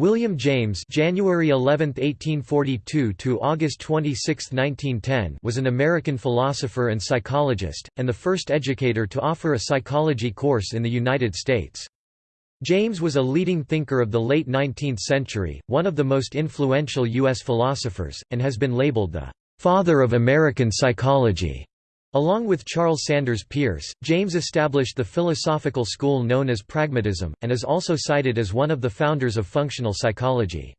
William James January 11, 1842 to August 26, 1910 was an American philosopher and psychologist, and the first educator to offer a psychology course in the United States. James was a leading thinker of the late 19th century, one of the most influential U.S. philosophers, and has been labeled the "...father of American psychology." Along with Charles Sanders Peirce, James established the philosophical school known as pragmatism, and is also cited as one of the founders of functional psychology.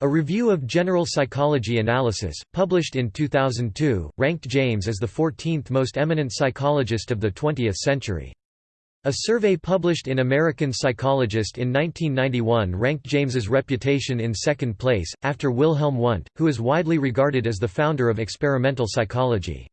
A review of general psychology analysis, published in 2002, ranked James as the 14th most eminent psychologist of the 20th century. A survey published in American Psychologist in 1991 ranked James's reputation in second place, after Wilhelm Wundt, who is widely regarded as the founder of experimental psychology.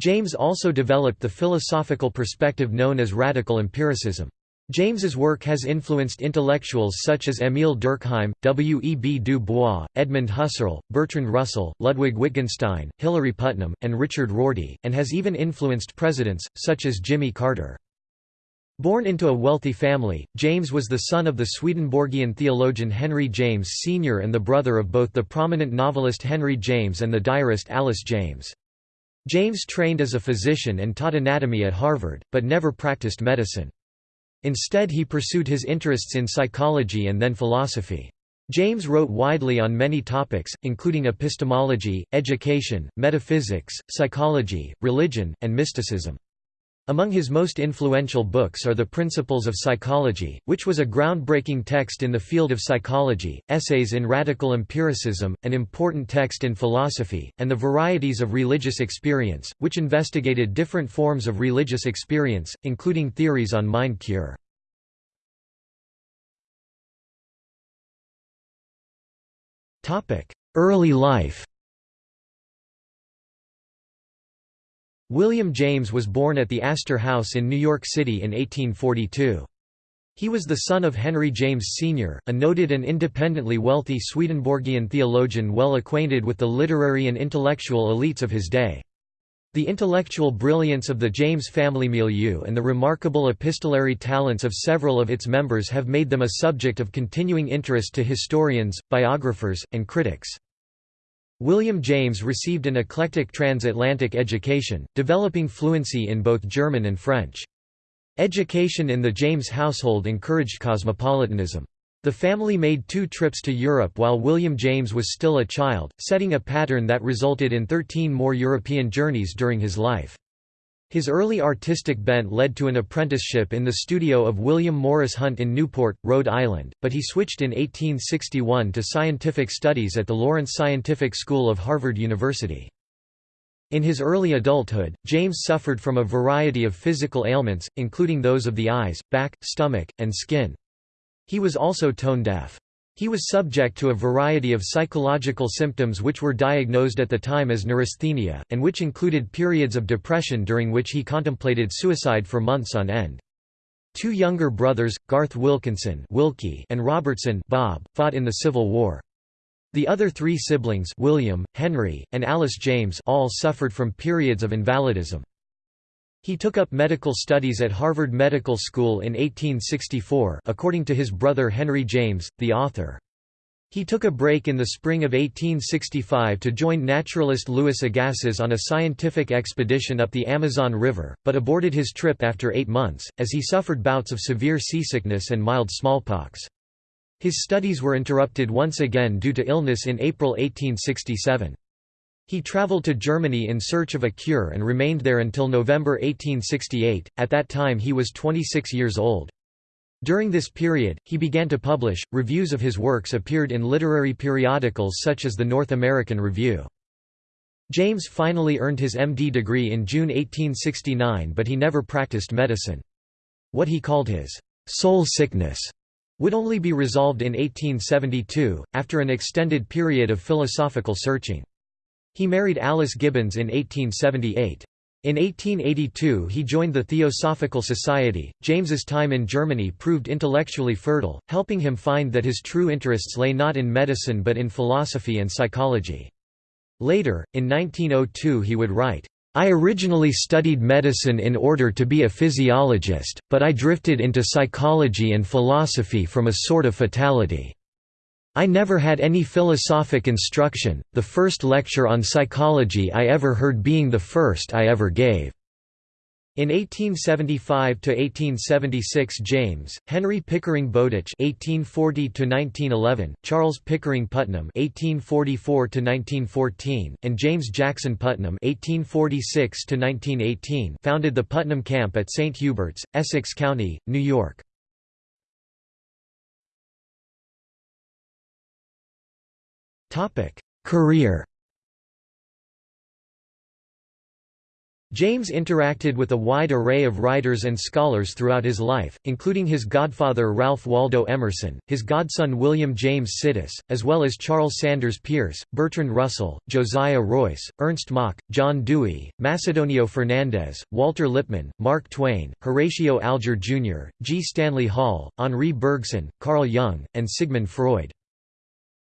James also developed the philosophical perspective known as radical empiricism. James's work has influenced intellectuals such as Émile Durkheim, W. E. B. Du Bois, Edmund Husserl, Bertrand Russell, Ludwig Wittgenstein, Hilary Putnam, and Richard Rorty, and has even influenced presidents, such as Jimmy Carter. Born into a wealthy family, James was the son of the Swedenborgian theologian Henry James Sr. and the brother of both the prominent novelist Henry James and the diarist Alice James. James trained as a physician and taught anatomy at Harvard, but never practiced medicine. Instead he pursued his interests in psychology and then philosophy. James wrote widely on many topics, including epistemology, education, metaphysics, psychology, religion, and mysticism. Among his most influential books are The Principles of Psychology, which was a groundbreaking text in the field of psychology, Essays in Radical Empiricism, an important text in philosophy, and The Varieties of Religious Experience, which investigated different forms of religious experience, including theories on mind cure. Early life William James was born at the Astor House in New York City in 1842. He was the son of Henry James Sr., a noted and independently wealthy Swedenborgian theologian well acquainted with the literary and intellectual elites of his day. The intellectual brilliance of the James family milieu and the remarkable epistolary talents of several of its members have made them a subject of continuing interest to historians, biographers, and critics. William James received an eclectic transatlantic education, developing fluency in both German and French. Education in the James household encouraged cosmopolitanism. The family made two trips to Europe while William James was still a child, setting a pattern that resulted in 13 more European journeys during his life. His early artistic bent led to an apprenticeship in the studio of William Morris Hunt in Newport, Rhode Island, but he switched in 1861 to scientific studies at the Lawrence Scientific School of Harvard University. In his early adulthood, James suffered from a variety of physical ailments, including those of the eyes, back, stomach, and skin. He was also tone deaf. He was subject to a variety of psychological symptoms which were diagnosed at the time as neurasthenia, and which included periods of depression during which he contemplated suicide for months on end. Two younger brothers, Garth Wilkinson Wilkie and Robertson Bob, fought in the Civil War. The other three siblings William, Henry, and Alice James all suffered from periods of invalidism. He took up medical studies at Harvard Medical School in 1864 according to his brother Henry James, the author. He took a break in the spring of 1865 to join naturalist Louis Agassiz on a scientific expedition up the Amazon River, but aborted his trip after eight months, as he suffered bouts of severe seasickness and mild smallpox. His studies were interrupted once again due to illness in April 1867. He traveled to Germany in search of a cure and remained there until November 1868, at that time he was 26 years old. During this period, he began to publish. Reviews of his works appeared in literary periodicals such as the North American Review. James finally earned his MD degree in June 1869 but he never practiced medicine. What he called his soul sickness would only be resolved in 1872, after an extended period of philosophical searching. He married Alice Gibbons in 1878. In 1882 he joined the Theosophical Society. James's time in Germany proved intellectually fertile, helping him find that his true interests lay not in medicine but in philosophy and psychology. Later, in 1902 he would write, I originally studied medicine in order to be a physiologist, but I drifted into psychology and philosophy from a sort of fatality. I never had any philosophic instruction, the first lecture on psychology I ever heard being the first I ever gave." In 1875–1876 James, Henry Pickering Bowditch (1840–1911), Charles Pickering Putnam (1844–1914), and James Jackson Putnam (1846–1918) founded the Putnam Camp at St Hubert's, Essex County, New York. Career James interacted with a wide array of writers and scholars throughout his life, including his godfather Ralph Waldo Emerson, his godson William James Sidis, as well as Charles Sanders Peirce, Bertrand Russell, Josiah Royce, Ernst Mach, John Dewey, Macedonio Fernandez, Walter Lippmann, Mark Twain, Horatio Alger Jr., G. Stanley Hall, Henri Bergson, Carl Jung, and Sigmund Freud.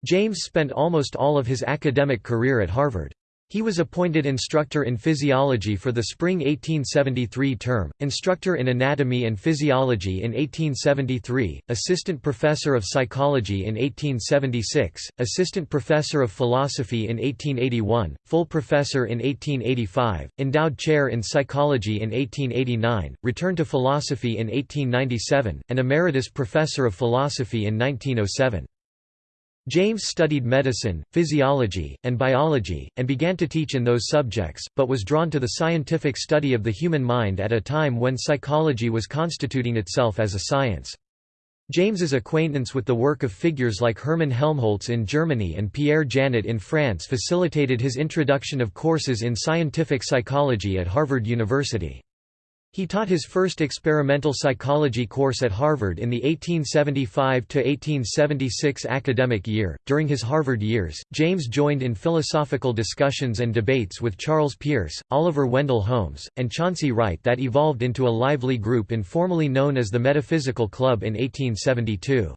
James spent almost all of his academic career at Harvard. He was appointed instructor in physiology for the spring 1873 term, instructor in anatomy and physiology in 1873, assistant professor of psychology in 1876, assistant professor of philosophy in 1881, full professor in 1885, endowed chair in psychology in 1889, returned to philosophy in 1897, and emeritus professor of philosophy in 1907. James studied medicine, physiology, and biology, and began to teach in those subjects, but was drawn to the scientific study of the human mind at a time when psychology was constituting itself as a science. James's acquaintance with the work of figures like Hermann Helmholtz in Germany and Pierre Janet in France facilitated his introduction of courses in scientific psychology at Harvard University. He taught his first experimental psychology course at Harvard in the 1875–1876 academic year. During his Harvard years, James joined in philosophical discussions and debates with Charles Peirce, Oliver Wendell Holmes, and Chauncey Wright that evolved into a lively group informally known as the Metaphysical Club in 1872.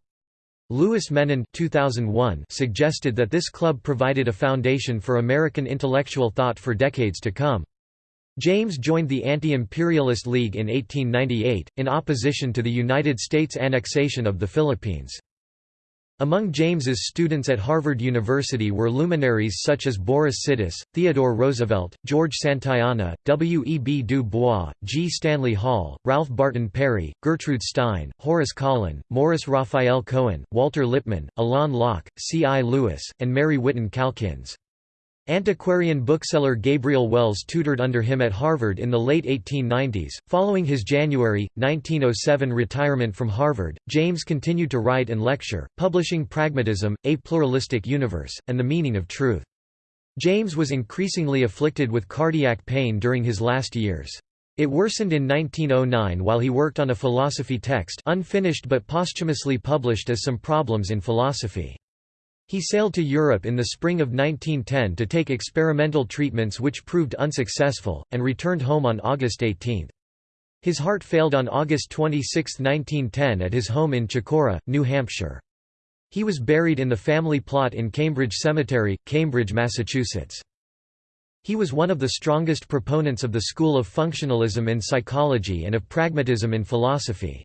Louis Menand 2001 suggested that this club provided a foundation for American intellectual thought for decades to come. James joined the Anti-Imperialist League in 1898, in opposition to the United States annexation of the Philippines. Among James's students at Harvard University were luminaries such as Boris Sidis, Theodore Roosevelt, George Santayana, W. E. B. Du Bois, G. Stanley Hall, Ralph Barton Perry, Gertrude Stein, Horace Kallen, Morris Raphael Cohen, Walter Lippmann, Alain Locke, C. I. Lewis, and Mary Whiton Calkins. Antiquarian bookseller Gabriel Wells tutored under him at Harvard in the late 1890s. Following his January, 1907 retirement from Harvard, James continued to write and lecture, publishing Pragmatism, A Pluralistic Universe, and The Meaning of Truth. James was increasingly afflicted with cardiac pain during his last years. It worsened in 1909 while he worked on a philosophy text unfinished but posthumously published as Some Problems in Philosophy. He sailed to Europe in the spring of 1910 to take experimental treatments which proved unsuccessful, and returned home on August 18. His heart failed on August 26, 1910 at his home in Chocorua, New Hampshire. He was buried in the family plot in Cambridge Cemetery, Cambridge, Massachusetts. He was one of the strongest proponents of the school of functionalism in psychology and of pragmatism in philosophy.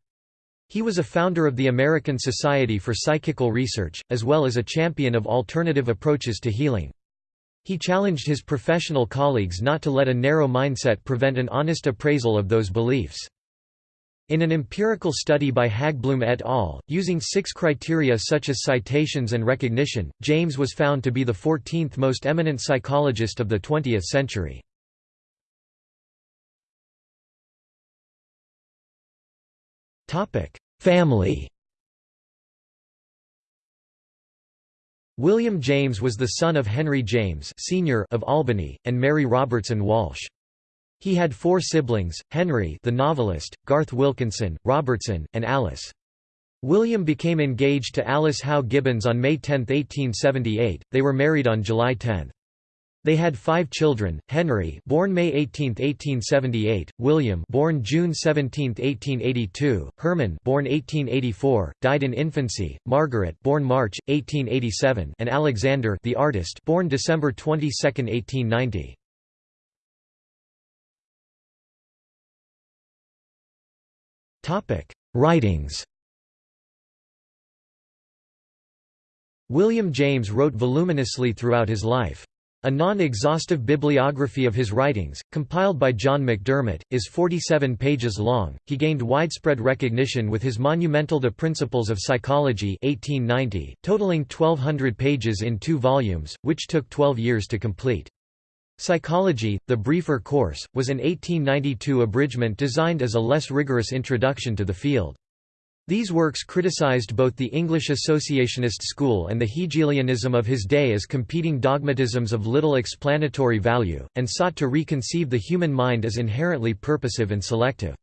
He was a founder of the American Society for Psychical Research, as well as a champion of alternative approaches to healing. He challenged his professional colleagues not to let a narrow mindset prevent an honest appraisal of those beliefs. In an empirical study by Haggbloom et al., using six criteria such as citations and recognition, James was found to be the 14th most eminent psychologist of the 20th century. Family William James was the son of Henry James Sr. of Albany, and Mary Robertson Walsh. He had four siblings, Henry the novelist, Garth Wilkinson, Robertson, and Alice. William became engaged to Alice Howe Gibbons on May 10, 1878, they were married on July 10. They had five children: Henry, born May 18, 1878; William, born June 17, 1882; Herman, born 1884, died in infancy; Margaret, born March 1887; and Alexander, the artist, born December 22, 1890. Topic: Writings. William James wrote voluminously throughout his life. A non-exhaustive bibliography of his writings, compiled by John McDermott, is 47 pages long. He gained widespread recognition with his monumental The Principles of Psychology 1890, totaling 1200 pages in two volumes, which took 12 years to complete. Psychology, the briefer course, was an 1892 abridgment designed as a less rigorous introduction to the field. These works criticized both the English associationist school and the Hegelianism of his day as competing dogmatisms of little explanatory value, and sought to reconceive the human mind as inherently purposive and selective.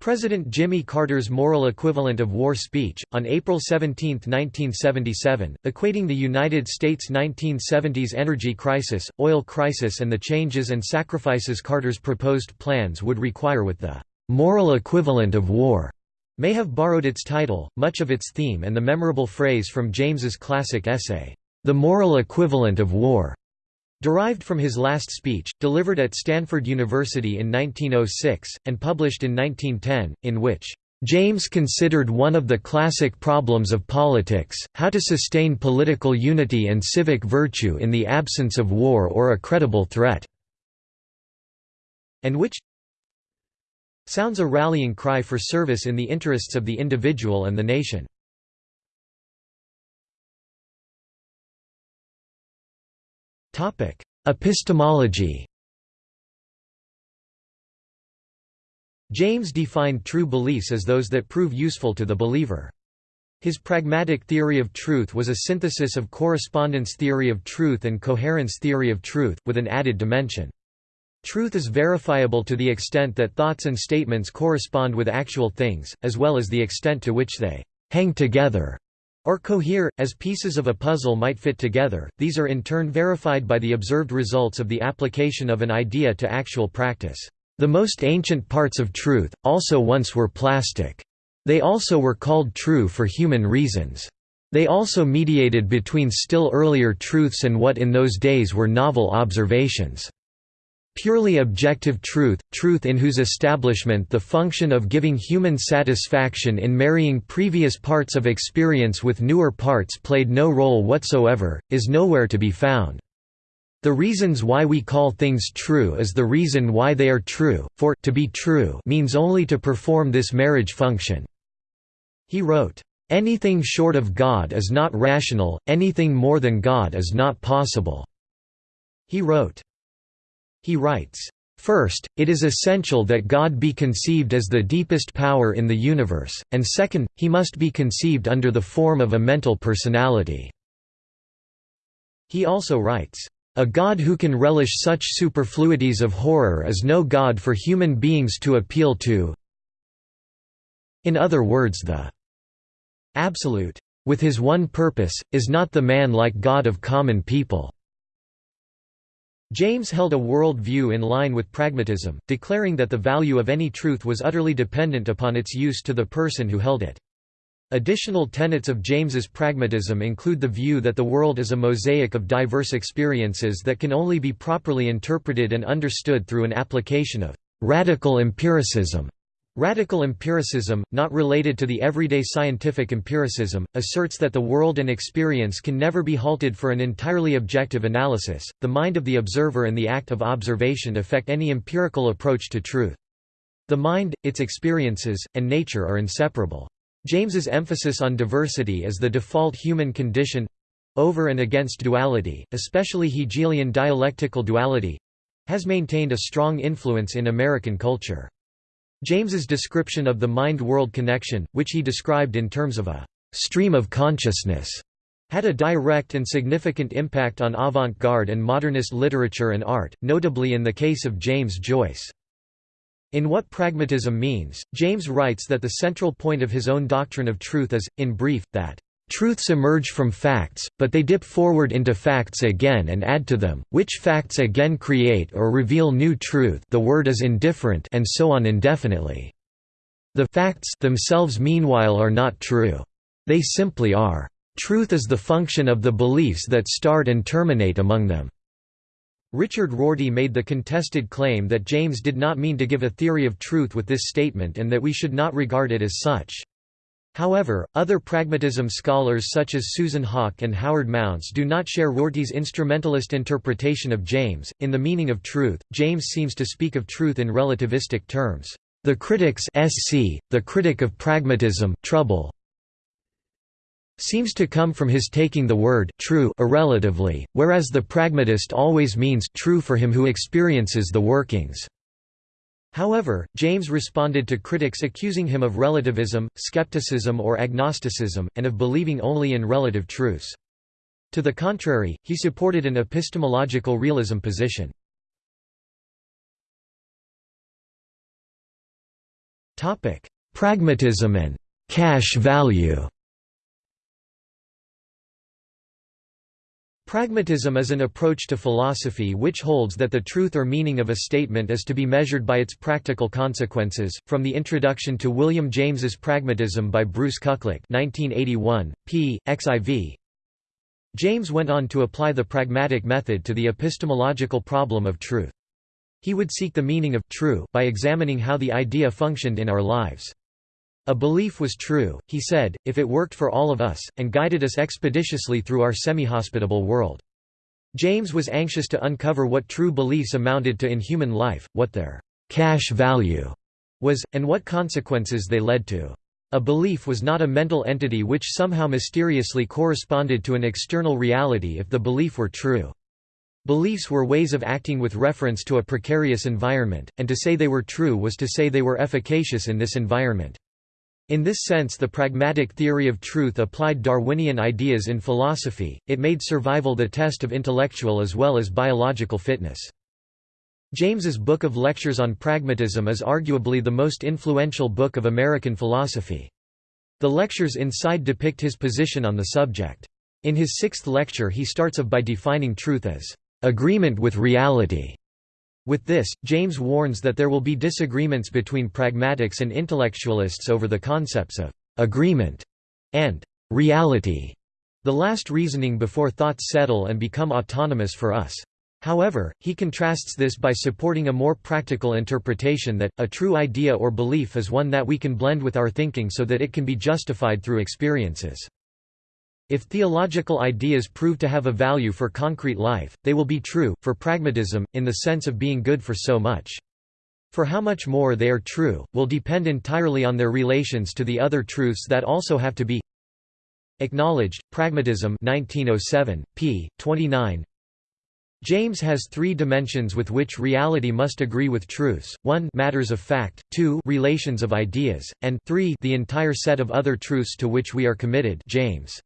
President Jimmy Carter's moral equivalent of war speech, on April 17, 1977, equating the United States' 1970s energy crisis, oil crisis and the changes and sacrifices Carter's proposed plans would require with the "...moral equivalent of war." May have borrowed its title, much of its theme and the memorable phrase from James's classic essay, "'The Moral Equivalent of War' derived from his last speech, delivered at Stanford University in 1906, and published in 1910, in which James considered one of the classic problems of politics, how to sustain political unity and civic virtue in the absence of war or a credible threat, and which, sounds a rallying cry for service in the interests of the individual and the nation. Epistemology James defined true beliefs as those that prove useful to the believer. His pragmatic theory of truth was a synthesis of correspondence theory of truth and coherence theory of truth, with an added dimension. Truth is verifiable to the extent that thoughts and statements correspond with actual things, as well as the extent to which they hang together or cohere, as pieces of a puzzle might fit together. These are in turn verified by the observed results of the application of an idea to actual practice. The most ancient parts of truth, also once were plastic. They also were called true for human reasons. They also mediated between still earlier truths and what in those days were novel observations. Purely objective truth, truth in whose establishment the function of giving human satisfaction in marrying previous parts of experience with newer parts played no role whatsoever, is nowhere to be found. The reasons why we call things true is the reason why they are true, for to be true means only to perform this marriage function." He wrote, "...anything short of God is not rational, anything more than God is not possible." He wrote, he writes, First, it is essential that God be conceived as the deepest power in the universe, and second, he must be conceived under the form of a mental personality." He also writes, "...a God who can relish such superfluities of horror is no God for human beings to appeal to in other words the Absolute, with his one purpose, is not the man like God of common people." James held a world view in line with pragmatism, declaring that the value of any truth was utterly dependent upon its use to the person who held it. Additional tenets of James's pragmatism include the view that the world is a mosaic of diverse experiences that can only be properly interpreted and understood through an application of radical empiricism Radical empiricism, not related to the everyday scientific empiricism, asserts that the world and experience can never be halted for an entirely objective analysis. The mind of the observer and the act of observation affect any empirical approach to truth. The mind, its experiences, and nature are inseparable. James's emphasis on diversity as the default human condition over and against duality, especially Hegelian dialectical duality has maintained a strong influence in American culture. James's description of the mind-world connection, which he described in terms of a «stream of consciousness», had a direct and significant impact on avant-garde and modernist literature and art, notably in the case of James Joyce. In What Pragmatism Means, James writes that the central point of his own doctrine of truth is, in brief, that Truths emerge from facts, but they dip forward into facts again and add to them, which facts again create or reveal new truth the word is indifferent and so on indefinitely. The facts themselves meanwhile are not true. They simply are. Truth is the function of the beliefs that start and terminate among them. Richard Rorty made the contested claim that James did not mean to give a theory of truth with this statement and that we should not regard it as such. However, other pragmatism scholars such as Susan Haack and Howard Mounce do not share Rorty's instrumentalist interpretation of James. In The Meaning of Truth, James seems to speak of truth in relativistic terms. The critic's SC, the critic of pragmatism, trouble seems to come from his taking the word true irrelatively, whereas the pragmatist always means true for him who experiences the workings. However, James responded to critics accusing him of relativism, skepticism or agnosticism, and of believing only in relative truths. To the contrary, he supported an epistemological realism position. Pragmatism and «cash value» Pragmatism is an approach to philosophy which holds that the truth or meaning of a statement is to be measured by its practical consequences. From the introduction to William James's Pragmatism by Bruce Kuklick, 1981, p. xiv. James went on to apply the pragmatic method to the epistemological problem of truth. He would seek the meaning of true by examining how the idea functioned in our lives. A belief was true, he said, if it worked for all of us, and guided us expeditiously through our semi-hospitable world. James was anxious to uncover what true beliefs amounted to in human life, what their cash value was, and what consequences they led to. A belief was not a mental entity which somehow mysteriously corresponded to an external reality if the belief were true. Beliefs were ways of acting with reference to a precarious environment, and to say they were true was to say they were efficacious in this environment. In this sense the pragmatic theory of truth applied Darwinian ideas in philosophy, it made survival the test of intellectual as well as biological fitness. James's Book of Lectures on Pragmatism is arguably the most influential book of American philosophy. The lectures inside depict his position on the subject. In his sixth lecture he starts of by defining truth as, "...agreement with reality", with this, James warns that there will be disagreements between pragmatics and intellectualists over the concepts of «agreement» and «reality», the last reasoning before thoughts settle and become autonomous for us. However, he contrasts this by supporting a more practical interpretation that, a true idea or belief is one that we can blend with our thinking so that it can be justified through experiences. If theological ideas prove to have a value for concrete life, they will be true, for pragmatism, in the sense of being good for so much. For how much more they are true, will depend entirely on their relations to the other truths that also have to be acknowledged. Pragmatism 1907, p. 29 James has three dimensions with which reality must agree with truths, 1 matters of fact, 2 relations of ideas, and 3 the entire set of other truths to which we are committed James.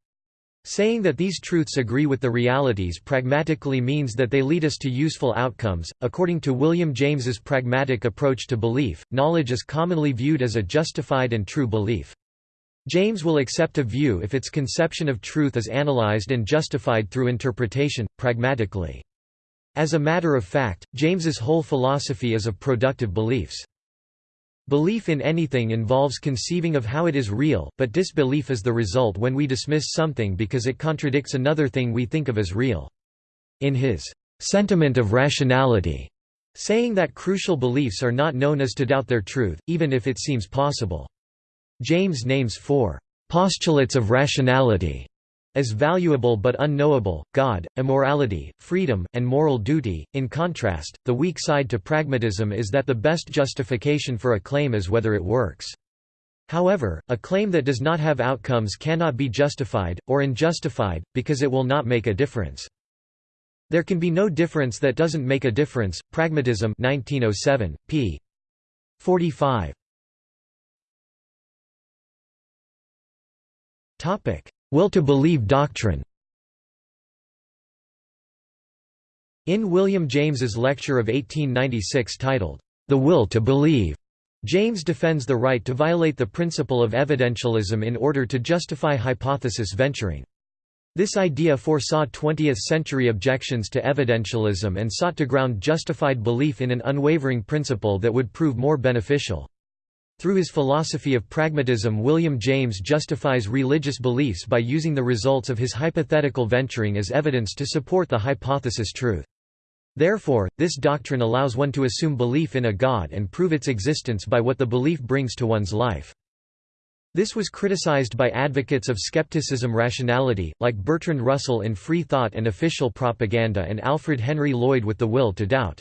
Saying that these truths agree with the realities pragmatically means that they lead us to useful outcomes. According to William James's pragmatic approach to belief, knowledge is commonly viewed as a justified and true belief. James will accept a view if its conception of truth is analyzed and justified through interpretation, pragmatically. As a matter of fact, James's whole philosophy is of productive beliefs. Belief in anything involves conceiving of how it is real, but disbelief is the result when we dismiss something because it contradicts another thing we think of as real. In his sentiment of rationality, saying that crucial beliefs are not known as to doubt their truth, even if it seems possible. James names four postulates of rationality as valuable but unknowable, God, immorality, freedom, and moral duty. In contrast, the weak side to pragmatism is that the best justification for a claim is whether it works. However, a claim that does not have outcomes cannot be justified, or unjustified, because it will not make a difference. There can be no difference that doesn't make a difference. Pragmatism 1907, p. 45. Topic: Will to believe doctrine In William James's lecture of 1896 titled, The Will to Believe, James defends the right to violate the principle of evidentialism in order to justify hypothesis venturing. This idea foresaw 20th-century objections to evidentialism and sought to ground justified belief in an unwavering principle that would prove more beneficial. Through his philosophy of pragmatism William James justifies religious beliefs by using the results of his hypothetical venturing as evidence to support the hypothesis truth. Therefore, this doctrine allows one to assume belief in a God and prove its existence by what the belief brings to one's life. This was criticized by advocates of skepticism rationality, like Bertrand Russell in Free Thought and Official Propaganda and Alfred Henry Lloyd with The Will to Doubt.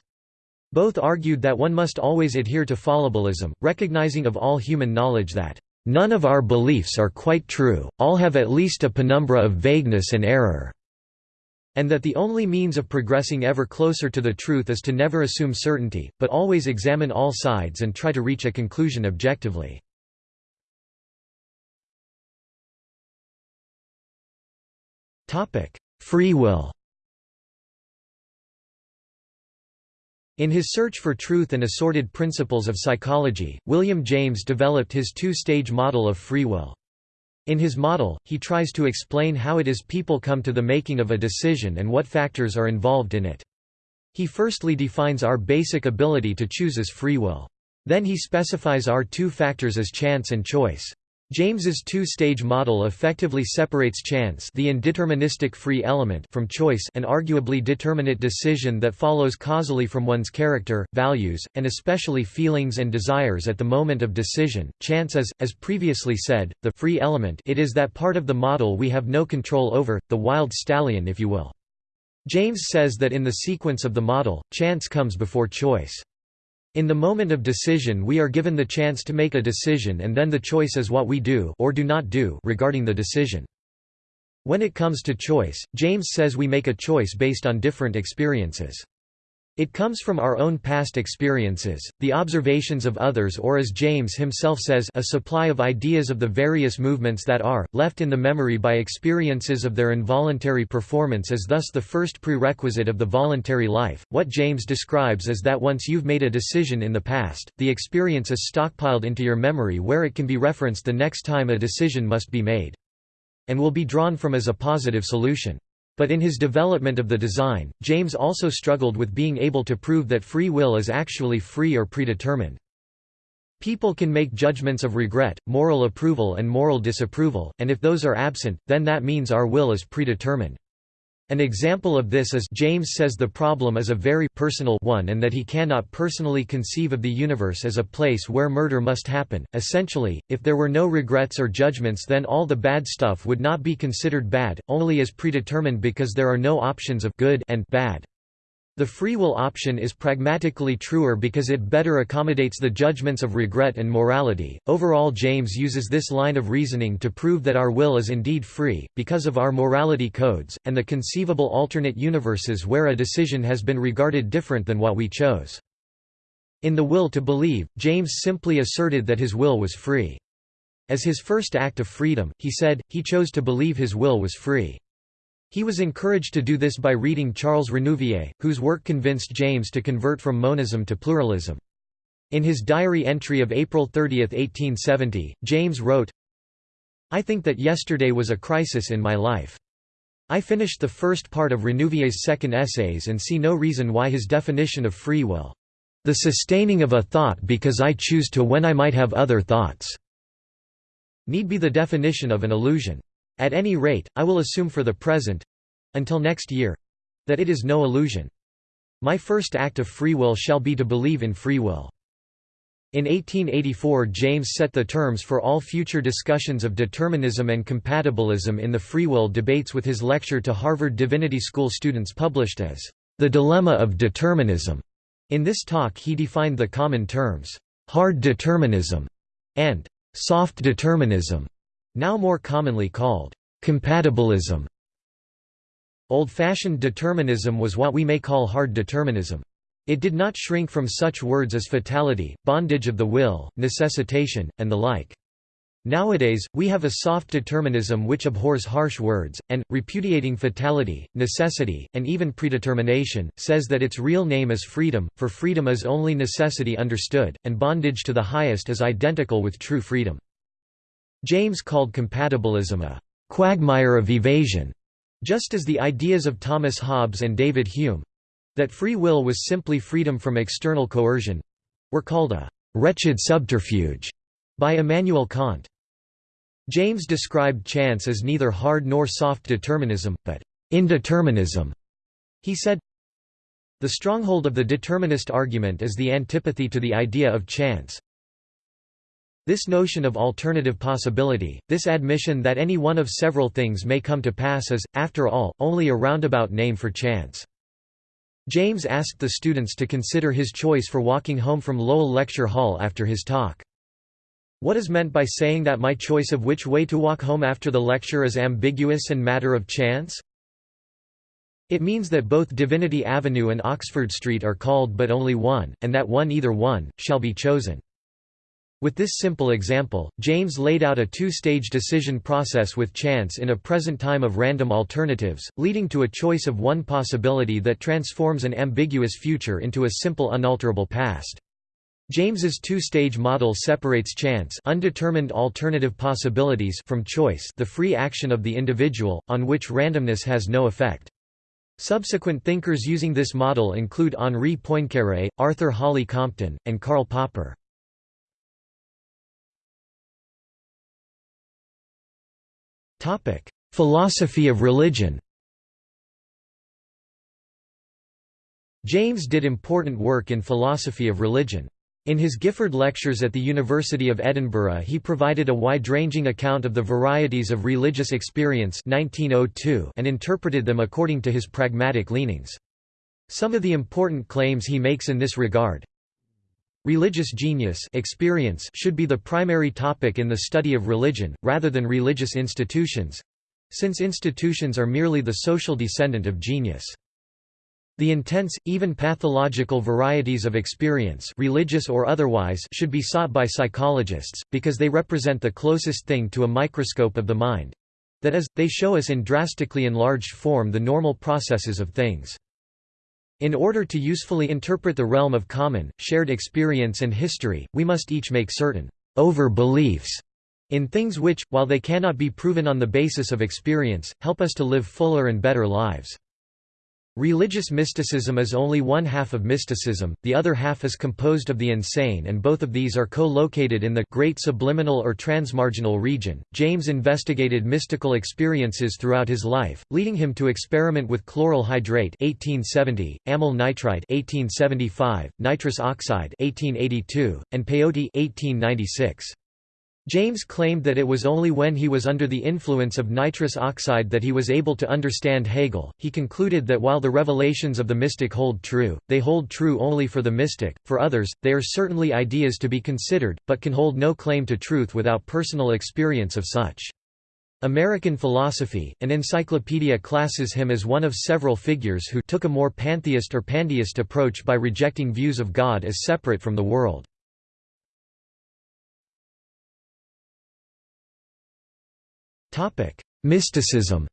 Both argued that one must always adhere to fallibilism, recognizing of all human knowledge that, "...none of our beliefs are quite true, all have at least a penumbra of vagueness and error." and that the only means of progressing ever closer to the truth is to never assume certainty, but always examine all sides and try to reach a conclusion objectively. Free will In his search for truth and assorted principles of psychology, William James developed his two-stage model of free will. In his model, he tries to explain how it is people come to the making of a decision and what factors are involved in it. He firstly defines our basic ability to choose as free will. Then he specifies our two factors as chance and choice. James's two-stage model effectively separates chance the indeterministic free element from choice an arguably determinate decision that follows causally from one's character, values, and especially feelings and desires at the moment of decision. Chance is, as previously said, the free element it is that part of the model we have no control over, the wild stallion if you will. James says that in the sequence of the model, chance comes before choice. In the moment of decision we are given the chance to make a decision and then the choice is what we do or do not do regarding the decision. When it comes to choice, James says we make a choice based on different experiences. It comes from our own past experiences, the observations of others or as James himself says a supply of ideas of the various movements that are, left in the memory by experiences of their involuntary performance is thus the first prerequisite of the voluntary life. What James describes is that once you've made a decision in the past, the experience is stockpiled into your memory where it can be referenced the next time a decision must be made. And will be drawn from as a positive solution. But in his development of the design, James also struggled with being able to prove that free will is actually free or predetermined. People can make judgments of regret, moral approval and moral disapproval, and if those are absent, then that means our will is predetermined. An example of this is James says the problem is a very personal one and that he cannot personally conceive of the universe as a place where murder must happen. Essentially, if there were no regrets or judgments then all the bad stuff would not be considered bad, only as predetermined because there are no options of good and bad. The free will option is pragmatically truer because it better accommodates the judgments of regret and morality. Overall, James uses this line of reasoning to prove that our will is indeed free, because of our morality codes, and the conceivable alternate universes where a decision has been regarded different than what we chose. In The Will to Believe, James simply asserted that his will was free. As his first act of freedom, he said, he chose to believe his will was free. He was encouraged to do this by reading Charles Renouvier, whose work convinced James to convert from monism to pluralism. In his diary entry of April 30, 1870, James wrote, I think that yesterday was a crisis in my life. I finished the first part of Renouvier's second essays and see no reason why his definition of free will, the sustaining of a thought because I choose to when I might have other thoughts, need be the definition of an illusion. At any rate, I will assume for the present—until next year—that it is no illusion. My first act of free will shall be to believe in free will. In 1884 James set the terms for all future discussions of determinism and compatibilism in the free will debates with his lecture to Harvard Divinity School students published as, "...the dilemma of determinism." In this talk he defined the common terms, "...hard determinism," and "...soft determinism." Now more commonly called compatibilism. Old-fashioned determinism was what we may call hard determinism. It did not shrink from such words as fatality, bondage of the will, necessitation, and the like. Nowadays, we have a soft determinism which abhors harsh words, and, repudiating fatality, necessity, and even predetermination, says that its real name is freedom, for freedom is only necessity understood, and bondage to the highest is identical with true freedom. James called compatibilism a «quagmire of evasion», just as the ideas of Thomas Hobbes and David Hume—that free will was simply freedom from external coercion—were called a «wretched subterfuge» by Immanuel Kant. James described chance as neither hard nor soft determinism, but indeterminism. He said, The stronghold of the determinist argument is the antipathy to the idea of chance, This notion of alternative possibility, this admission that any one of several things may come to pass is, after all, only a roundabout name for chance. James asked the students to consider his choice for walking home from Lowell Lecture Hall after his talk. What is meant by saying that my choice of which way to walk home after the lecture is ambiguous and matter of chance? It means that both Divinity Avenue and Oxford Street are called but only one, and that one either one, shall be chosen. With this simple example, James laid out a two-stage decision process with chance in a present time of random alternatives, leading to a choice of one possibility that transforms an ambiguous future into a simple unalterable past. James's two-stage model separates chance undetermined alternative possibilities from choice the free action of the individual, on which randomness has no effect. Subsequent thinkers using this model include Henri Poincaré, Arthur Holly Compton, and Karl Popper. Philosophy of religion James did important work in philosophy of religion. In his Gifford Lectures at the University of Edinburgh he provided a wide-ranging account of the varieties of religious experience 1902 and interpreted them according to his pragmatic leanings. Some of the important claims he makes in this regard Religious genius experience should be the primary topic in the study of religion, rather than religious institutions—since institutions are merely the social descendant of genius. The intense, even pathological varieties of experience religious or otherwise should be sought by psychologists, because they represent the closest thing to a microscope of the mind—that is, they show us in drastically enlarged form the normal processes of things. In order to usefully interpret the realm of common, shared experience and history, we must each make certain over-beliefs in things which, while they cannot be proven on the basis of experience, help us to live fuller and better lives. Religious mysticism is only one half of mysticism, the other half is composed of the insane and both of these are co-located in the great subliminal or transmarginal region. James investigated mystical experiences throughout his life, leading him to experiment with chloral hydrate 1870, amyl nitrite 1875, nitrous oxide 1882, and peyote 1896. James claimed that it was only when he was under the influence of nitrous oxide that he was able to understand Hegel. He concluded that while the revelations of the mystic hold true, they hold true only for the mystic, for others, they are certainly ideas to be considered, but can hold no claim to truth without personal experience of such. American Philosophy, an encyclopedia classes him as one of several figures who took a more pantheist or pandeist approach by rejecting views of God as separate from the world. Mysticism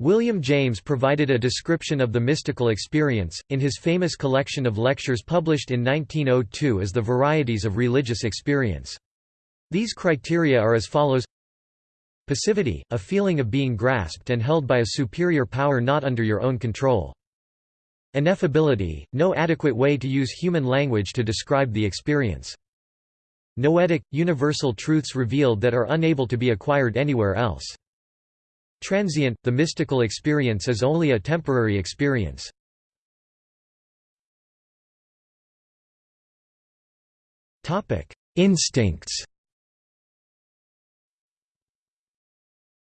William James provided a description of the mystical experience, in his famous collection of lectures published in 1902 as The Varieties of Religious Experience. These criteria are as follows Passivity, a feeling of being grasped and held by a superior power not under your own control. Ineffability, no adequate way to use human language to describe the experience. Noetic, universal truths revealed that are unable to be acquired anywhere else. Transient, the mystical experience is only a temporary experience. Instincts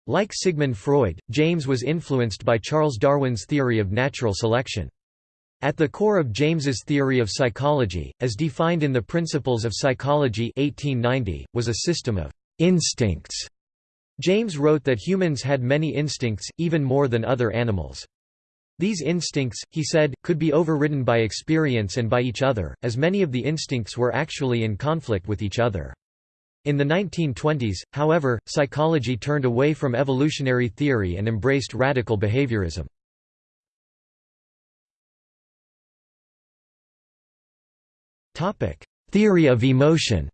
Like Sigmund Freud, James was influenced by Charles Darwin's theory of natural selection. At the core of James's theory of psychology, as defined in the Principles of Psychology 1890, was a system of instincts. James wrote that humans had many instincts, even more than other animals. These instincts, he said, could be overridden by experience and by each other, as many of the instincts were actually in conflict with each other. In the 1920s, however, psychology turned away from evolutionary theory and embraced radical behaviorism. Theory of emotion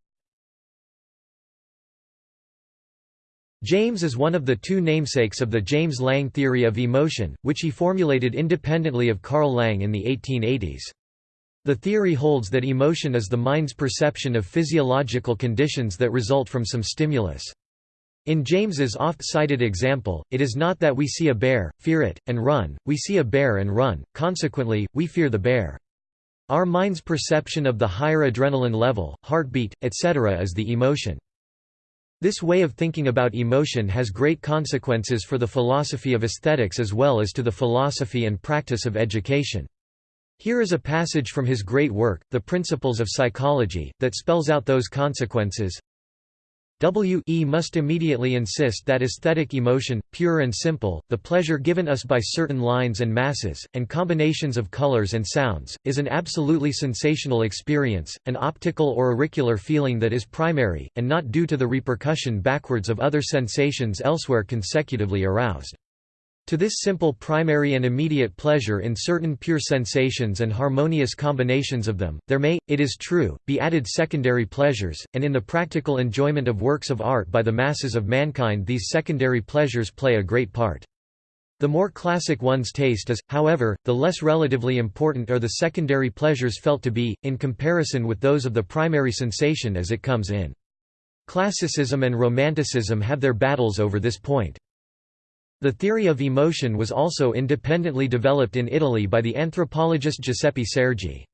James is one of the two namesakes of the James Lange theory of emotion, which he formulated independently of Carl Lange in the 1880s. The theory holds that emotion is the mind's perception of physiological conditions that result from some stimulus. In James's oft-cited example, it is not that we see a bear, fear it, and run, we see a bear and run, consequently, we fear the bear. Our mind's perception of the higher adrenaline level, heartbeat, etc. is the emotion. This way of thinking about emotion has great consequences for the philosophy of aesthetics as well as to the philosophy and practice of education. Here is a passage from his great work, The Principles of Psychology, that spells out those consequences. W e must immediately insist that aesthetic emotion, pure and simple, the pleasure given us by certain lines and masses, and combinations of colors and sounds, is an absolutely sensational experience, an optical or auricular feeling that is primary, and not due to the repercussion backwards of other sensations elsewhere consecutively aroused. To this simple primary and immediate pleasure in certain pure sensations and harmonious combinations of them, there may, it is true, be added secondary pleasures, and in the practical enjoyment of works of art by the masses of mankind these secondary pleasures play a great part. The more classic one's taste is, however, the less relatively important are the secondary pleasures felt to be, in comparison with those of the primary sensation as it comes in. Classicism and Romanticism have their battles over this point. The theory of emotion was also independently developed in Italy by the anthropologist Giuseppe Sergi.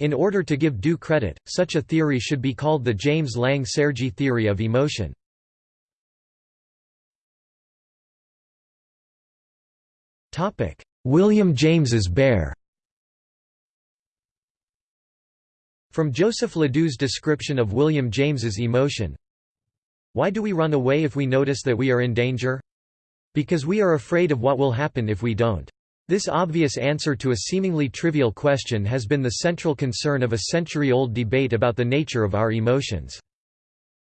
In order to give due credit, such a theory should be called the James Lange Sergi theory of emotion. William James's bear From Joseph LeDoux's description of William James's emotion Why do we run away if we notice that we are in danger? Because we are afraid of what will happen if we don't. This obvious answer to a seemingly trivial question has been the central concern of a century-old debate about the nature of our emotions.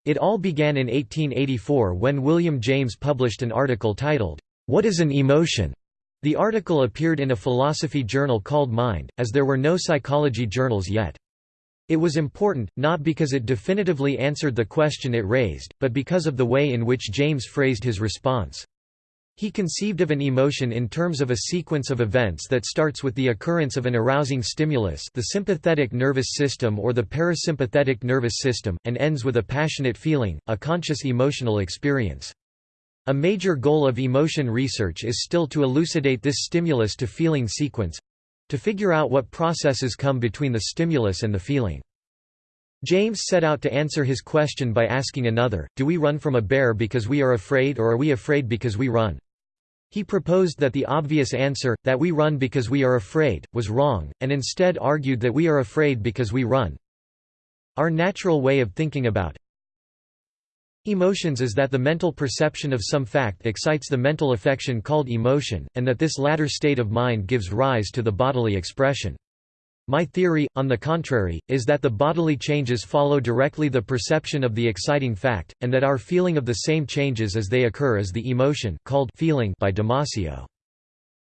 It all began in 1884 when William James published an article titled, What is an Emotion? The article appeared in a philosophy journal called Mind, as there were no psychology journals yet. It was important, not because it definitively answered the question it raised, but because of the way in which James phrased his response. He conceived of an emotion in terms of a sequence of events that starts with the occurrence of an arousing stimulus the sympathetic nervous system or the parasympathetic nervous system, and ends with a passionate feeling, a conscious emotional experience. A major goal of emotion research is still to elucidate this stimulus to feeling sequence—to figure out what processes come between the stimulus and the feeling. James set out to answer his question by asking another, do we run from a bear because we are afraid or are we afraid because we run? He proposed that the obvious answer, that we run because we are afraid, was wrong, and instead argued that we are afraid because we run. Our natural way of thinking about emotions is that the mental perception of some fact excites the mental affection called emotion, and that this latter state of mind gives rise to the bodily expression. My theory, on the contrary, is that the bodily changes follow directly the perception of the exciting fact, and that our feeling of the same changes as they occur is the emotion called feeling by Damasio.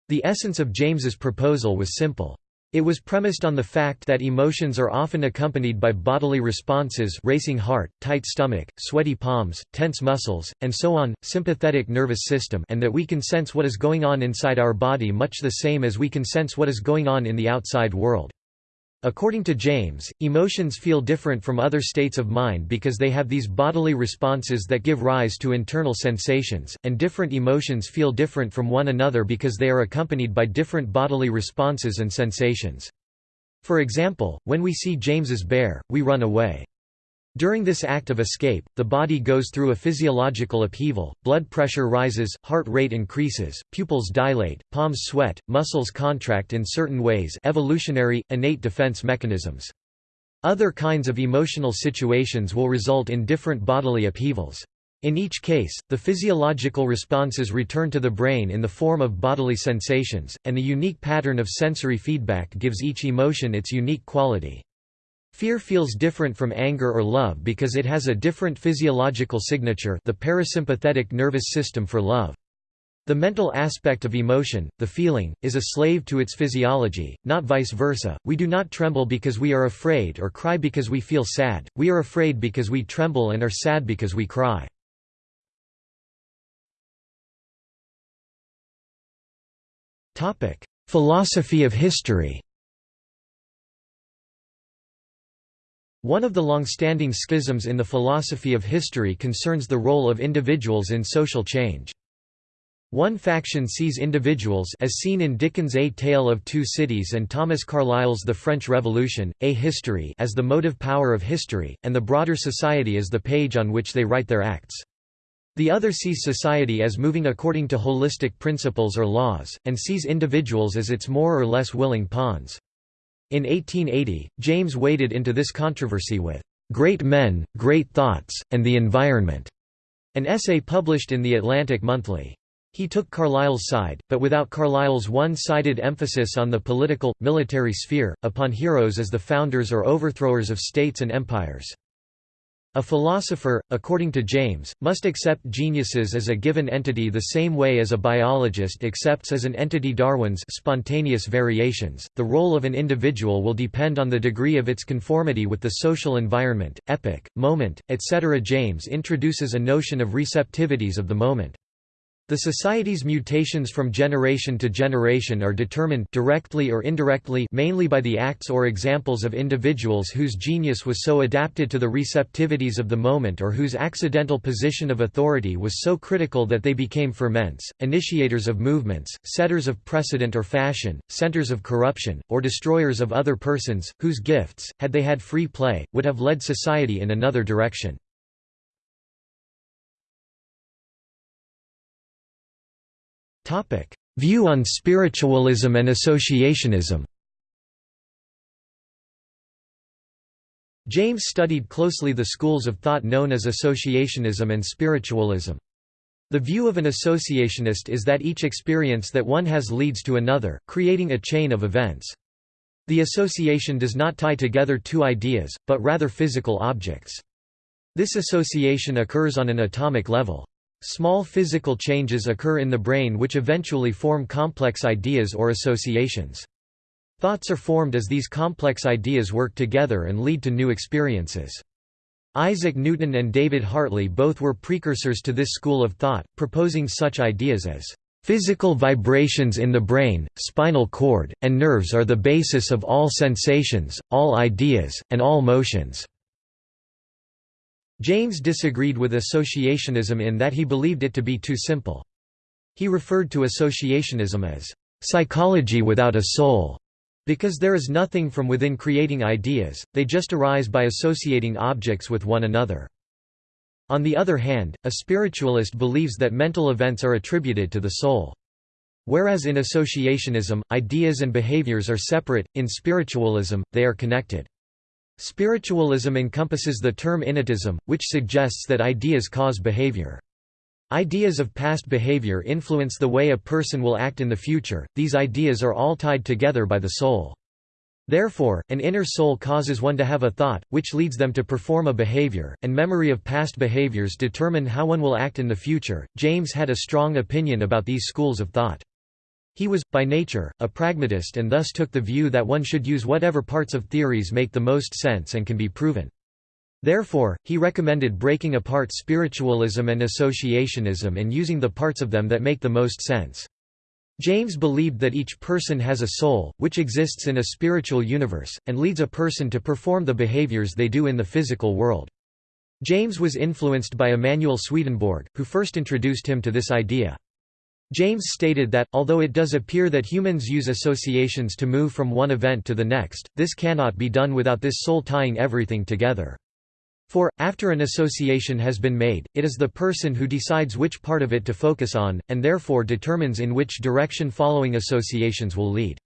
The essence of James's proposal was simple. It was premised on the fact that emotions are often accompanied by bodily responses racing heart, tight stomach, sweaty palms, tense muscles, and so on, sympathetic nervous system and that we can sense what is going on inside our body much the same as we can sense what is going on in the outside world. According to James, emotions feel different from other states of mind because they have these bodily responses that give rise to internal sensations, and different emotions feel different from one another because they are accompanied by different bodily responses and sensations. For example, when we see James's bear, we run away. During this act of escape, the body goes through a physiological upheaval, blood pressure rises, heart rate increases, pupils dilate, palms sweat, muscles contract in certain ways evolutionary, innate defense mechanisms. Other kinds of emotional situations will result in different bodily upheavals. In each case, the physiological responses return to the brain in the form of bodily sensations, and the unique pattern of sensory feedback gives each emotion its unique quality. Fear feels different from anger or love because it has a different physiological signature the parasympathetic nervous system for love. The mental aspect of emotion, the feeling, is a slave to its physiology, not vice versa. We do not tremble because we are afraid or cry because we feel sad, we are afraid because we tremble and are sad because we cry. Philosophy of history One of the long-standing schisms in the philosophy of history concerns the role of individuals in social change. One faction sees individuals as seen in Dickens' A Tale of Two Cities and Thomas Carlyle's The French Revolution, A History as the motive power of history, and the broader society as the page on which they write their acts. The other sees society as moving according to holistic principles or laws, and sees individuals as its more or less willing pawns. In 1880, James waded into this controversy with "'Great Men, Great Thoughts, and the Environment' an essay published in The Atlantic Monthly. He took Carlyle's side, but without Carlyle's one-sided emphasis on the political, military sphere, upon heroes as the founders or overthrowers of states and empires. A philosopher, according to James, must accept geniuses as a given entity the same way as a biologist accepts as an entity Darwin's spontaneous variations. The role of an individual will depend on the degree of its conformity with the social environment, epoch, moment, etc. James introduces a notion of receptivities of the moment. The society's mutations from generation to generation are determined directly or indirectly mainly by the acts or examples of individuals whose genius was so adapted to the receptivities of the moment or whose accidental position of authority was so critical that they became ferments, initiators of movements, setters of precedent or fashion, centers of corruption, or destroyers of other persons, whose gifts, had they had free play, would have led society in another direction. Topic: View on spiritualism and associationism. James studied closely the schools of thought known as associationism and spiritualism. The view of an associationist is that each experience that one has leads to another, creating a chain of events. The association does not tie together two ideas, but rather physical objects. This association occurs on an atomic level. Small physical changes occur in the brain which eventually form complex ideas or associations. Thoughts are formed as these complex ideas work together and lead to new experiences. Isaac Newton and David Hartley both were precursors to this school of thought, proposing such ideas as Physical vibrations in the brain, spinal cord, and nerves are the basis of all sensations, all ideas, and all motions. James disagreed with associationism in that he believed it to be too simple. He referred to associationism as psychology without a soul, because there is nothing from within creating ideas, they just arise by associating objects with one another. On the other hand, a spiritualist believes that mental events are attributed to the soul. Whereas in associationism, ideas and behaviors are separate, in spiritualism, they are connected. Spiritualism encompasses the term innatism, which suggests that ideas cause behavior. Ideas of past behavior influence the way a person will act in the future, these ideas are all tied together by the soul. Therefore, an inner soul causes one to have a thought, which leads them to perform a behavior, and memory of past behaviors determine how one will act in the future. James had a strong opinion about these schools of thought. He was, by nature, a pragmatist and thus took the view that one should use whatever parts of theories make the most sense and can be proven. Therefore, he recommended breaking apart spiritualism and associationism and using the parts of them that make the most sense. James believed that each person has a soul, which exists in a spiritual universe, and leads a person to perform the behaviors they do in the physical world. James was influenced by Emanuel Swedenborg, who first introduced him to this idea. James stated that, although it does appear that humans use associations to move from one event to the next, this cannot be done without this soul tying everything together. For, after an association has been made, it is the person who decides which part of it to focus on, and therefore determines in which direction following associations will lead.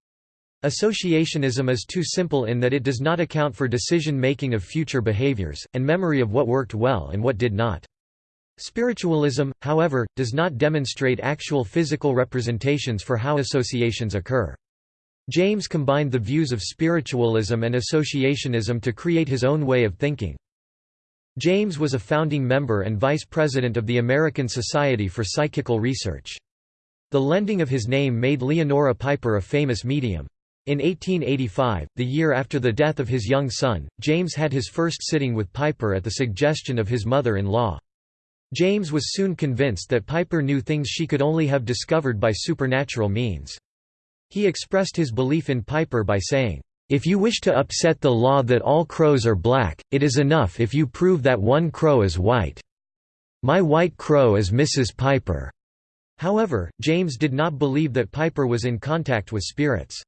Associationism is too simple in that it does not account for decision-making of future behaviors, and memory of what worked well and what did not. Spiritualism, however, does not demonstrate actual physical representations for how associations occur. James combined the views of spiritualism and associationism to create his own way of thinking. James was a founding member and vice president of the American Society for Psychical Research. The lending of his name made Leonora Piper a famous medium. In 1885, the year after the death of his young son, James had his first sitting with Piper at the suggestion of his mother-in-law. James was soon convinced that Piper knew things she could only have discovered by supernatural means. He expressed his belief in Piper by saying, "...if you wish to upset the law that all crows are black, it is enough if you prove that one crow is white. My white crow is Mrs. Piper." However, James did not believe that Piper was in contact with spirits.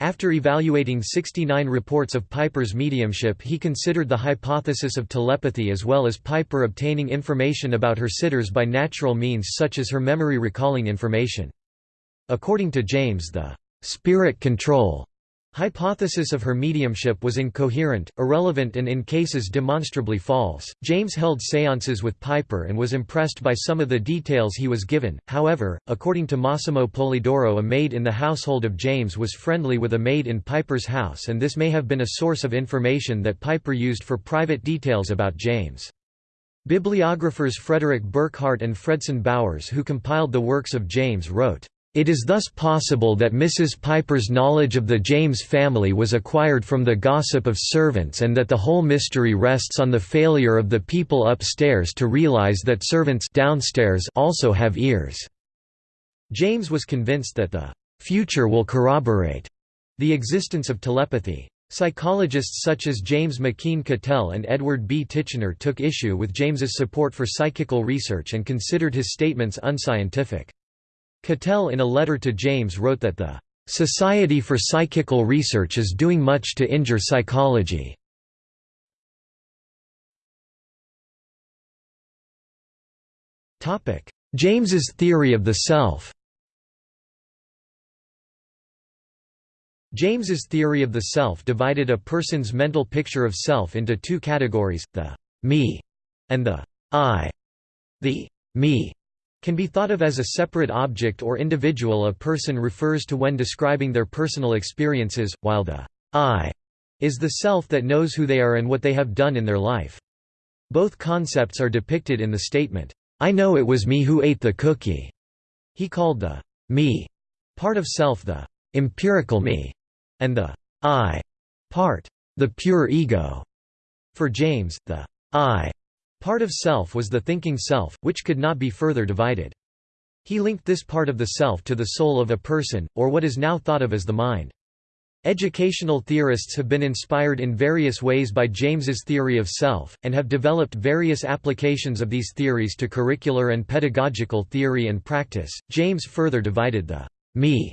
After evaluating 69 reports of Piper's mediumship he considered the hypothesis of telepathy as well as Piper obtaining information about her sitters by natural means such as her memory recalling information. According to James the «spirit control» hypothesis of her mediumship was incoherent, irrelevant and in cases demonstrably false. James held séances with Piper and was impressed by some of the details he was given. However, according to Massimo Polidoro, a maid in the household of James was friendly with a maid in Piper's house and this may have been a source of information that Piper used for private details about James. Bibliographers Frederick Burkhardt and Fredson Bowers who compiled the works of James wrote it is thus possible that Mrs. Piper's knowledge of the James family was acquired from the gossip of servants and that the whole mystery rests on the failure of the people upstairs to realize that servants downstairs also have ears. James was convinced that the future will corroborate the existence of telepathy. Psychologists such as James McKeen Cattell and Edward B. Titchener took issue with James's support for psychical research and considered his statements unscientific. Cattell in a letter to James wrote that the "...Society for Psychical Research is doing much to injure psychology." James's theory of the self James's theory of the self divided a person's mental picture of self into two categories, the «me» and the «I». The «me» can be thought of as a separate object or individual a person refers to when describing their personal experiences, while the I is the self that knows who they are and what they have done in their life. Both concepts are depicted in the statement, I know it was me who ate the cookie. He called the me part of self the empirical me, and the I part the pure ego. For James, the I Part of self was the thinking self, which could not be further divided. He linked this part of the self to the soul of a person, or what is now thought of as the mind. Educational theorists have been inspired in various ways by James's theory of self, and have developed various applications of these theories to curricular and pedagogical theory and practice. James further divided the me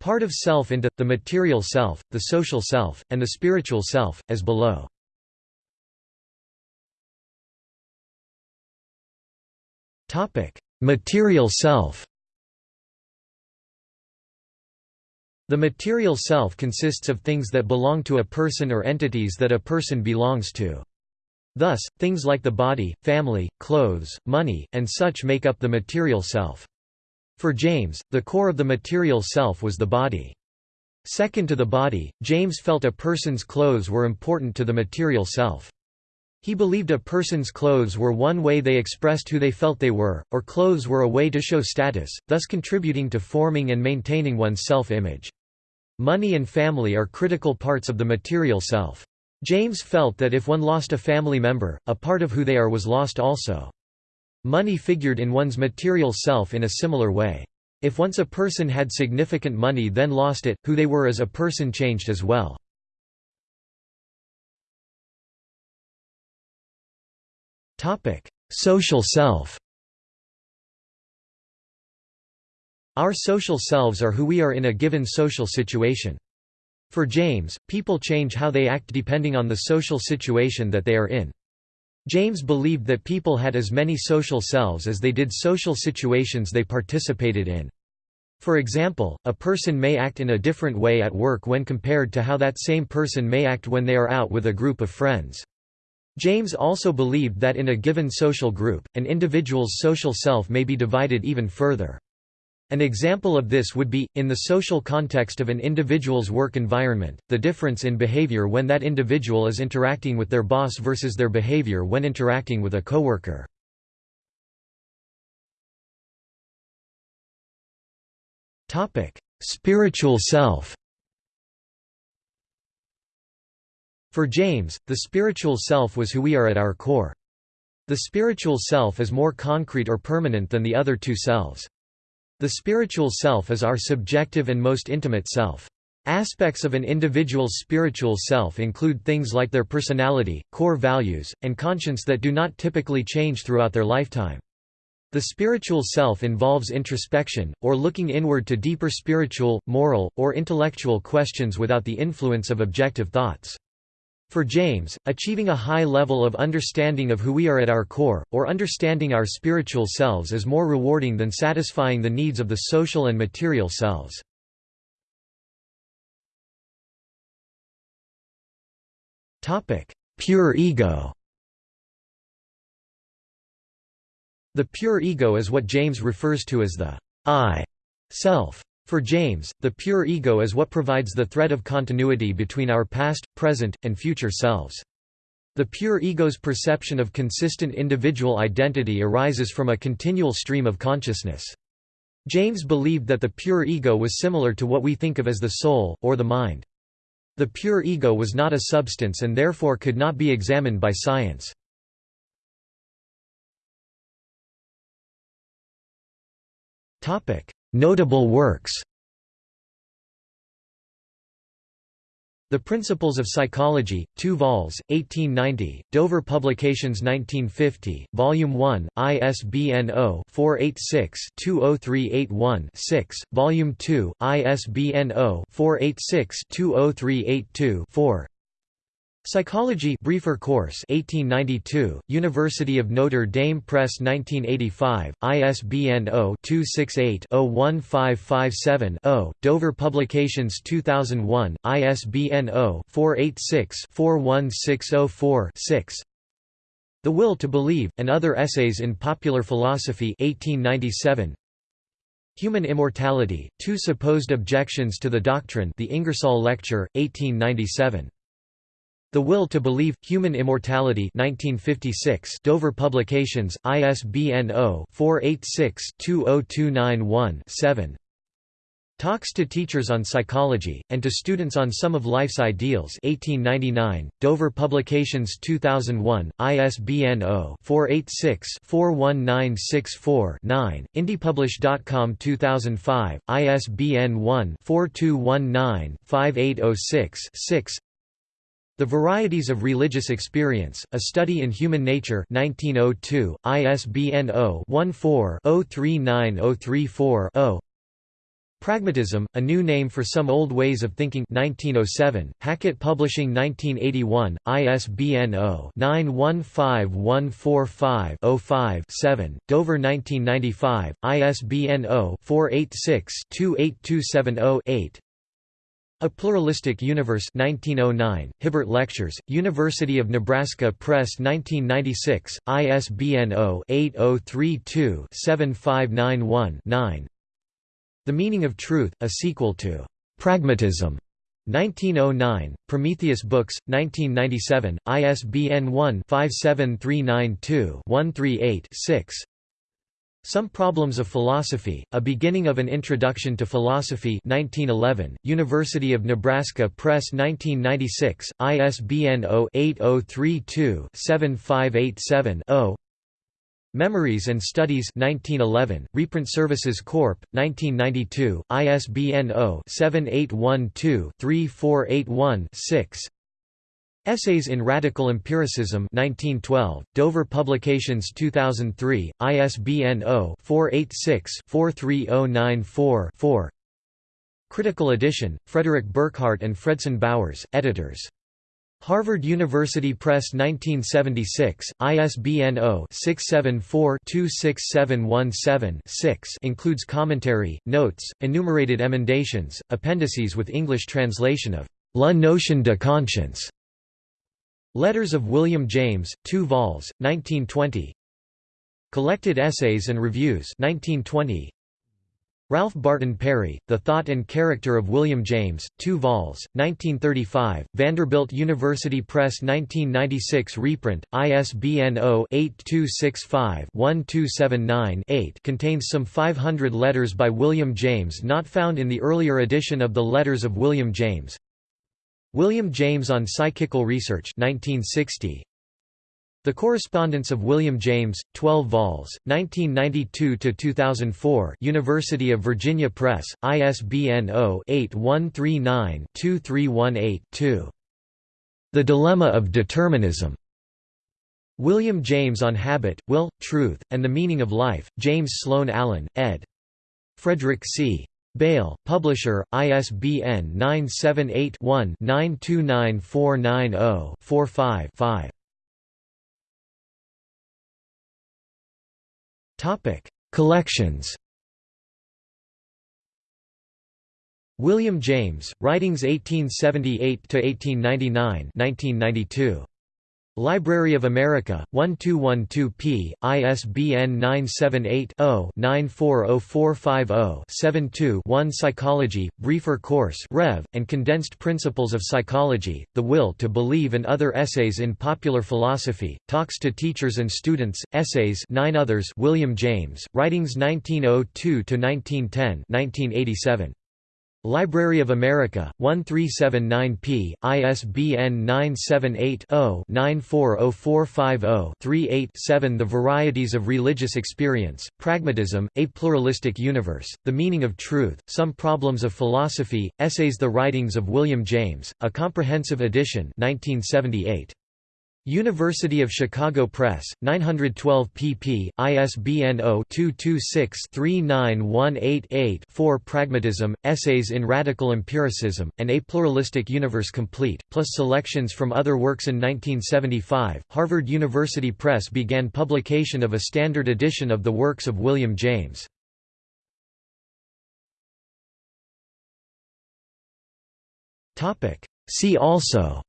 part of self into, the material self, the social self, and the spiritual self, as below. Material self The material self consists of things that belong to a person or entities that a person belongs to. Thus, things like the body, family, clothes, money, and such make up the material self. For James, the core of the material self was the body. Second to the body, James felt a person's clothes were important to the material self. He believed a person's clothes were one way they expressed who they felt they were, or clothes were a way to show status, thus contributing to forming and maintaining one's self-image. Money and family are critical parts of the material self. James felt that if one lost a family member, a part of who they are was lost also. Money figured in one's material self in a similar way. If once a person had significant money then lost it, who they were as a person changed as well. Social self Our social selves are who we are in a given social situation. For James, people change how they act depending on the social situation that they are in. James believed that people had as many social selves as they did social situations they participated in. For example, a person may act in a different way at work when compared to how that same person may act when they are out with a group of friends. James also believed that in a given social group, an individual's social self may be divided even further. An example of this would be, in the social context of an individual's work environment, the difference in behavior when that individual is interacting with their boss versus their behavior when interacting with a coworker. Spiritual self For James, the spiritual self was who we are at our core. The spiritual self is more concrete or permanent than the other two selves. The spiritual self is our subjective and most intimate self. Aspects of an individual's spiritual self include things like their personality, core values, and conscience that do not typically change throughout their lifetime. The spiritual self involves introspection, or looking inward to deeper spiritual, moral, or intellectual questions without the influence of objective thoughts. For James, achieving a high level of understanding of who we are at our core, or understanding our spiritual selves is more rewarding than satisfying the needs of the social and material selves. Pure ego The pure ego is what James refers to as the I self. For James, the pure ego is what provides the thread of continuity between our past, present, and future selves. The pure ego's perception of consistent individual identity arises from a continual stream of consciousness. James believed that the pure ego was similar to what we think of as the soul, or the mind. The pure ego was not a substance and therefore could not be examined by science. Notable works. The Principles of Psychology, 2 vols, 1890, Dover Publications 1950, Volume 1, ISBN 0-486-20381-6, Volume 2, ISBN 0-486-20382-4 Psychology briefer course 1892 University of Notre Dame Press 1985 ISBN 0-268-01557-0 Dover Publications 2001 ISBN 0-486-41604-6 The Will to Believe and Other Essays in Popular Philosophy 1897 Human Immortality Two Supposed Objections to the Doctrine The Ingersoll Lecture 1897 the Will to Believe, Human Immortality 1956 Dover Publications, ISBN 0-486-20291-7 Talks to Teachers on Psychology, and to Students on Some of Life's Ideals 1899, Dover Publications 2001, ISBN 0-486-41964-9, IndiePublish.com 2005, ISBN 1-4219-5806-6 the Varieties of Religious Experience, A Study in Human Nature 1902, ISBN 0-14-039034-0 Pragmatism, A New Name for Some Old Ways of Thinking 1907, Hackett Publishing 1981, ISBN 0-915145-05-7, Dover 1995, ISBN 0-486-28270-8 a Pluralistic Universe 1909, Hibbert Lectures, University of Nebraska Press 1996, ISBN 0-8032-7591-9 The Meaning of Truth, a sequel to Pragmatism 1909, Prometheus Books, 1997, ISBN 1-57392-138-6 some Problems of Philosophy, A Beginning of an Introduction to Philosophy 1911, University of Nebraska Press 1996, ISBN 0-8032-7587-0 Memories and Studies 1911, Reprint Services Corp., 1992, ISBN 0-7812-3481-6 Essays in Radical Empiricism 1912, Dover Publications 2003, ISBN 0-486-43094-4 Critical edition, Frederick Burkhardt and Fredson Bowers, editors. Harvard University Press 1976, ISBN 0-674-26717-6 includes commentary, notes, enumerated emendations, appendices with English translation of La notion de conscience Letters of William James, 2 vols, 1920 Collected Essays and Reviews 1920 Ralph Barton Perry, The Thought and Character of William James, 2 vols, 1935, Vanderbilt University Press 1996 reprint, ISBN 0-8265-1279-8 contains some 500 letters by William James not found in the earlier edition of the Letters of William James William James on Psychical Research 1960. The Correspondence of William James, 12 vols, 1992–2004 University of Virginia Press, ISBN 0-8139-2318-2. The Dilemma of Determinism. William James on Habit, Will, Truth, and the Meaning of Life, James Sloan Allen, ed. Frederick C. Beil, Publisher, ISBN 978-1-929490-45-5. Collections William James, Writings 1878–1899 1992. Library of America, 1212p, ISBN 978-0-940450-72-1 Psychology, Briefer Course Rev., and Condensed Principles of Psychology, The Will to Believe and Other Essays in Popular Philosophy, Talks to Teachers and Students, Essays 9 others William James, Writings 1902–1910 1987. Library of America, 1379p, ISBN 978-0-940450-38-7 The Varieties of Religious Experience, Pragmatism, A Pluralistic Universe, The Meaning of Truth, Some Problems of Philosophy, Essays The Writings of William James, A Comprehensive Edition 1978. University of Chicago Press, 912 pp. ISBN 0-226-39188-4 Pragmatism, Essays in Radical Empiricism, and A Pluralistic Universe Complete, plus selections from other works in 1975, Harvard University Press began publication of a standard edition of the works of William James. See also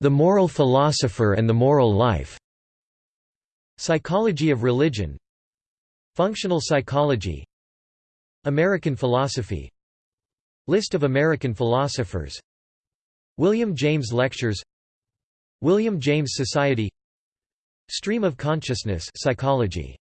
The Moral Philosopher and the Moral Life. Psychology of Religion Functional Psychology American Philosophy List of American philosophers William James Lectures William James Society Stream of Consciousness Psychology